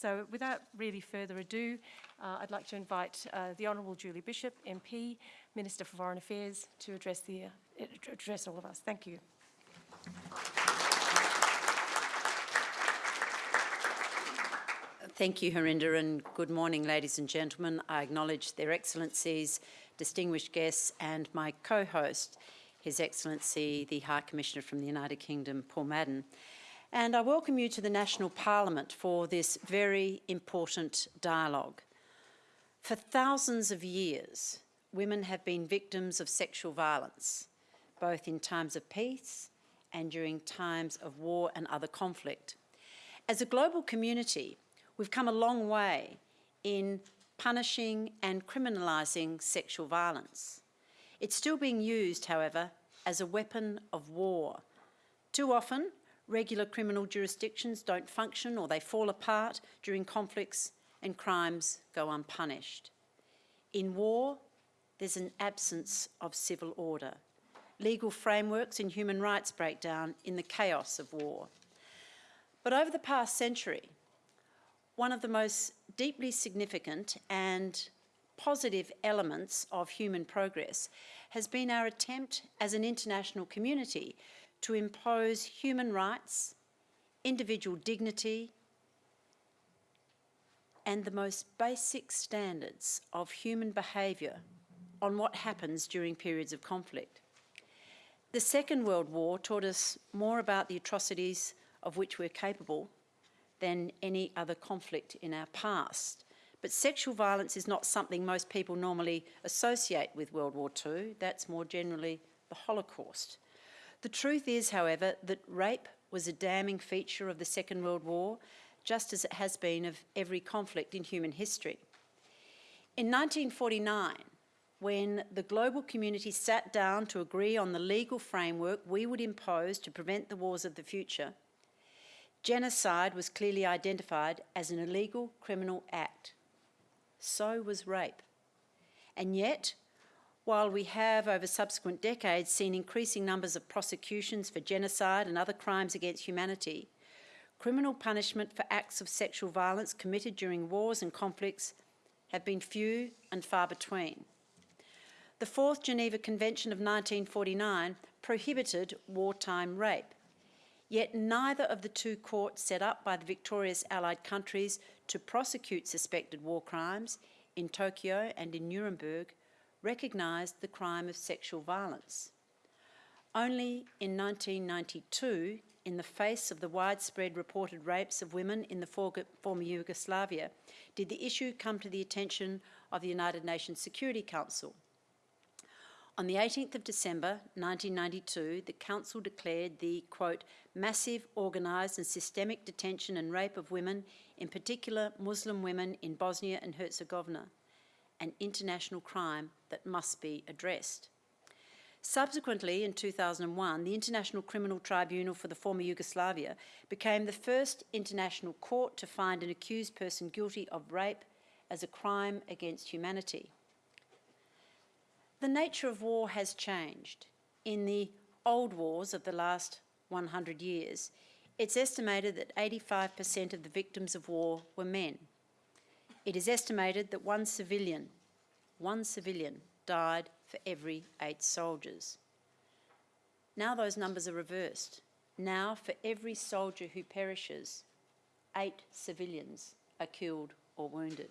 So without really further ado, uh, I'd like to invite uh, the Honourable Julie Bishop, MP, Minister for Foreign Affairs, to address, the, uh, address all of us. Thank you. Thank you, Harinder, and good morning, ladies and gentlemen. I acknowledge Their Excellencies, distinguished guests, and my co-host, His Excellency, the High Commissioner from the United Kingdom, Paul Madden. And I welcome you to the National Parliament for this very important dialogue. For thousands of years, women have been victims of sexual violence, both in times of peace and during times of war and other conflict. As a global community, We've come a long way in punishing and criminalising sexual violence. It's still being used, however, as a weapon of war. Too often, regular criminal jurisdictions don't function or they fall apart during conflicts and crimes go unpunished. In war, there's an absence of civil order. Legal frameworks and human rights break down in the chaos of war. But over the past century, one of the most deeply significant and positive elements of human progress has been our attempt as an international community to impose human rights, individual dignity, and the most basic standards of human behaviour on what happens during periods of conflict. The Second World War taught us more about the atrocities of which we're capable than any other conflict in our past. But sexual violence is not something most people normally associate with World War II. That's more generally the Holocaust. The truth is, however, that rape was a damning feature of the Second World War, just as it has been of every conflict in human history. In 1949, when the global community sat down to agree on the legal framework we would impose to prevent the wars of the future, Genocide was clearly identified as an illegal criminal act. So was rape. And yet, while we have over subsequent decades seen increasing numbers of prosecutions for genocide and other crimes against humanity, criminal punishment for acts of sexual violence committed during wars and conflicts have been few and far between. The Fourth Geneva Convention of 1949 prohibited wartime rape, Yet neither of the two courts set up by the victorious Allied countries to prosecute suspected war crimes in Tokyo and in Nuremberg recognised the crime of sexual violence. Only in 1992, in the face of the widespread reported rapes of women in the former Yugoslavia, did the issue come to the attention of the United Nations Security Council. On the 18th of December 1992, the Council declared the, quote, massive, organised and systemic detention and rape of women, in particular Muslim women in Bosnia and Herzegovina, an international crime that must be addressed. Subsequently, in 2001, the International Criminal Tribunal for the former Yugoslavia became the first international court to find an accused person guilty of rape as a crime against humanity. The nature of war has changed. In the old wars of the last 100 years, it's estimated that 85% of the victims of war were men. It is estimated that one civilian, one civilian died for every eight soldiers. Now those numbers are reversed. Now for every soldier who perishes, eight civilians are killed or wounded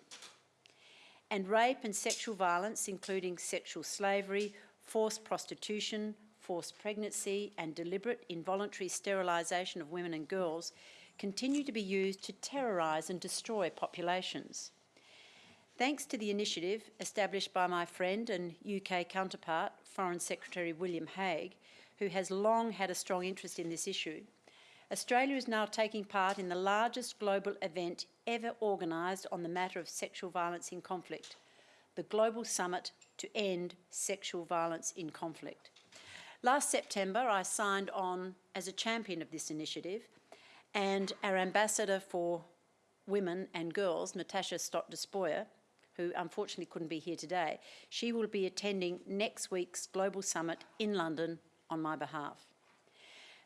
and rape and sexual violence, including sexual slavery, forced prostitution, forced pregnancy and deliberate involuntary sterilisation of women and girls continue to be used to terrorise and destroy populations. Thanks to the initiative established by my friend and UK counterpart, Foreign Secretary William Hague, who has long had a strong interest in this issue, Australia is now taking part in the largest global event ever organised on the matter of sexual violence in conflict, the Global Summit to End Sexual Violence in Conflict. Last September, I signed on as a champion of this initiative, and our ambassador for women and girls, Natasha Stott-Despoja, who unfortunately couldn't be here today, she will be attending next week's Global Summit in London on my behalf.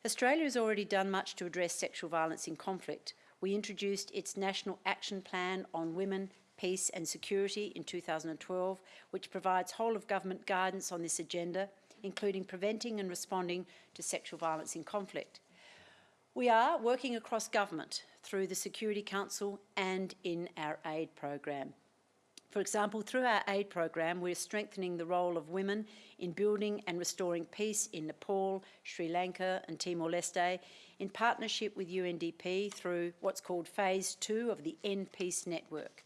Australia has already done much to address sexual violence in conflict We introduced its National Action Plan on Women, Peace and Security in 2012, which provides whole of government guidance on this agenda, including preventing and responding to sexual violence in conflict. We are working across government through the Security Council and in our aid program. For example, through our aid program, we're strengthening the role of women in building and restoring peace in Nepal, Sri Lanka and Timor-Leste in partnership with UNDP through what's called Phase 2 of the N-Peace Network.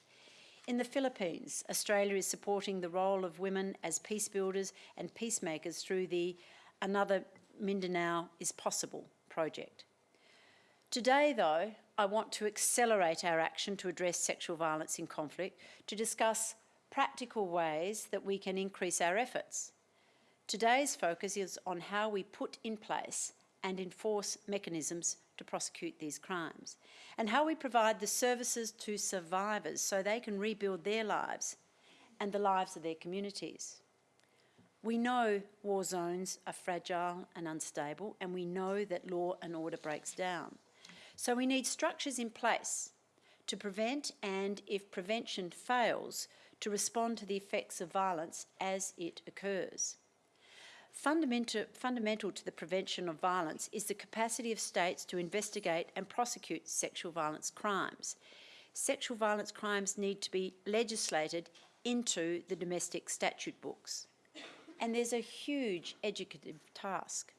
In the Philippines, Australia is supporting the role of women as peace builders and peacemakers through the Another Mindanao is Possible project. Today, though, I want to accelerate our action to address sexual violence in conflict to discuss practical ways that we can increase our efforts. Today's focus is on how we put in place and enforce mechanisms to prosecute these crimes, and how we provide the services to survivors so they can rebuild their lives and the lives of their communities. We know war zones are fragile and unstable, and we know that law and order breaks down. So we need structures in place to prevent and, if prevention fails, to respond to the effects of violence as it occurs. Fundamental, to the prevention of violence is the capacity of states to investigate and prosecute sexual violence crimes. Sexual violence crimes need to be legislated into the domestic statute books. And there's a huge educative task.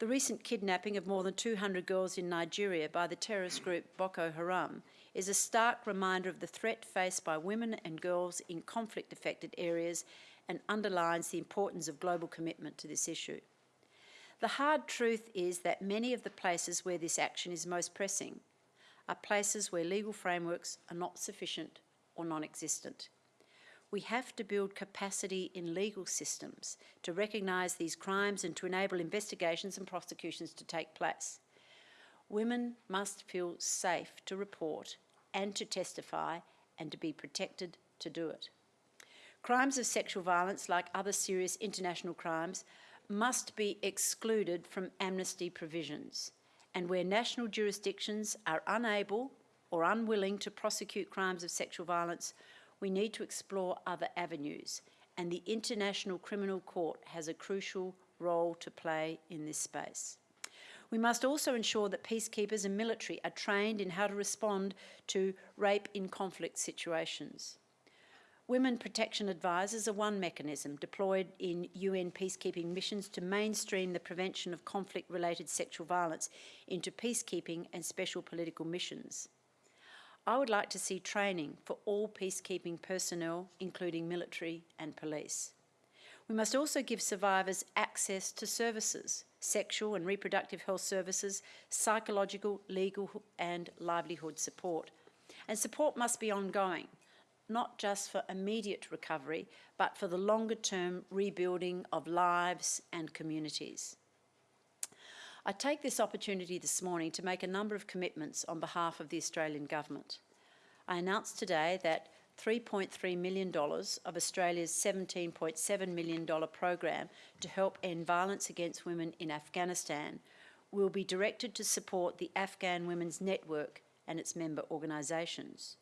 The recent kidnapping of more than 200 girls in Nigeria by the terrorist group Boko Haram is a stark reminder of the threat faced by women and girls in conflict affected areas and underlines the importance of global commitment to this issue. The hard truth is that many of the places where this action is most pressing are places where legal frameworks are not sufficient or non existent. We have to build capacity in legal systems to recognise these crimes and to enable investigations and prosecutions to take place. Women must feel safe to report and to testify and to be protected to do it. Crimes of sexual violence, like other serious international crimes, must be excluded from amnesty provisions. And where national jurisdictions are unable or unwilling to prosecute crimes of sexual violence, we need to explore other avenues. And the International Criminal Court has a crucial role to play in this space. We must also ensure that peacekeepers and military are trained in how to respond to rape in conflict situations. Women protection advisors are one mechanism deployed in UN peacekeeping missions to mainstream the prevention of conflict related sexual violence into peacekeeping and special political missions. I would like to see training for all peacekeeping personnel, including military and police. We must also give survivors access to services, sexual and reproductive health services, psychological, legal and livelihood support. And support must be ongoing, not just for immediate recovery, but for the longer term rebuilding of lives and communities. I take this opportunity this morning to make a number of commitments on behalf of the Australian Government. I announced today that $3.3 million of Australia's $17.7 million program to help end violence against women in Afghanistan will be directed to support the Afghan Women's Network and its member organisations.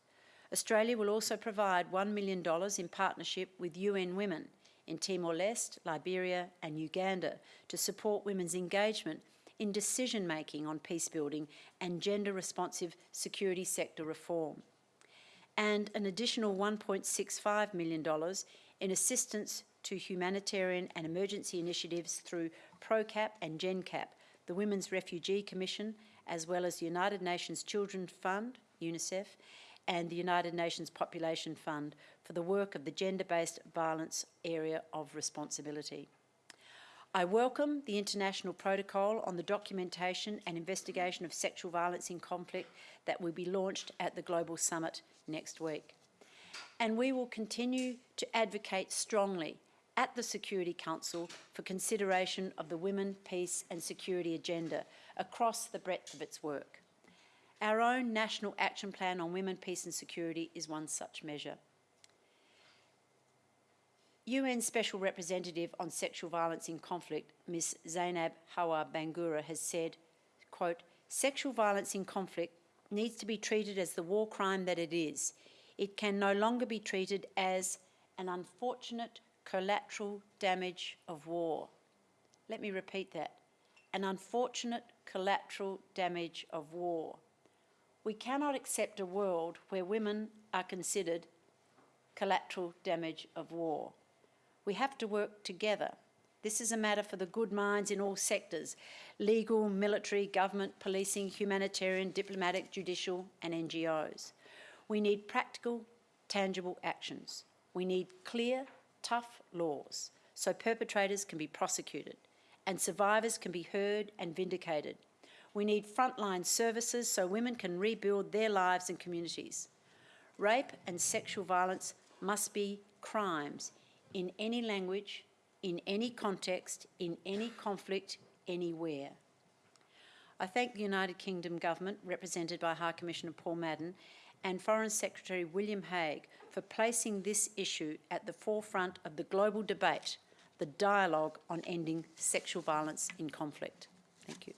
Australia will also provide $1 million in partnership with UN Women in Timor-Leste, Liberia and Uganda to support women's engagement in decision making on peace building and gender responsive security sector reform. And an additional $1.65 million in assistance to humanitarian and emergency initiatives through ProCap and GenCap, the Women's Refugee Commission, as well as the United Nations Children Fund, UNICEF, and the United Nations Population Fund for the work of the gender-based violence area of responsibility. I welcome the International Protocol on the documentation and investigation of sexual violence in conflict that will be launched at the Global Summit next week. And we will continue to advocate strongly at the Security Council for consideration of the Women, Peace and Security agenda across the breadth of its work. Our own National Action Plan on Women, Peace and Security is one such measure. UN Special Representative on Sexual Violence in Conflict, Ms Zainab Hawa Bangura, has said, quote, sexual violence in conflict needs to be treated as the war crime that it is. It can no longer be treated as an unfortunate collateral damage of war. Let me repeat that. An unfortunate collateral damage of war. We cannot accept a world where women are considered collateral damage of war. We have to work together. This is a matter for the good minds in all sectors legal, military, government, policing, humanitarian, diplomatic, judicial, and NGOs. We need practical, tangible actions. We need clear, tough laws so perpetrators can be prosecuted and survivors can be heard and vindicated. We need frontline services so women can rebuild their lives and communities. Rape and sexual violence must be crimes in any language, in any context, in any conflict, anywhere. I thank the United Kingdom Government, represented by High Commissioner Paul Madden, and Foreign Secretary William Hague for placing this issue at the forefront of the global debate, the dialogue on ending sexual violence in conflict. Thank you.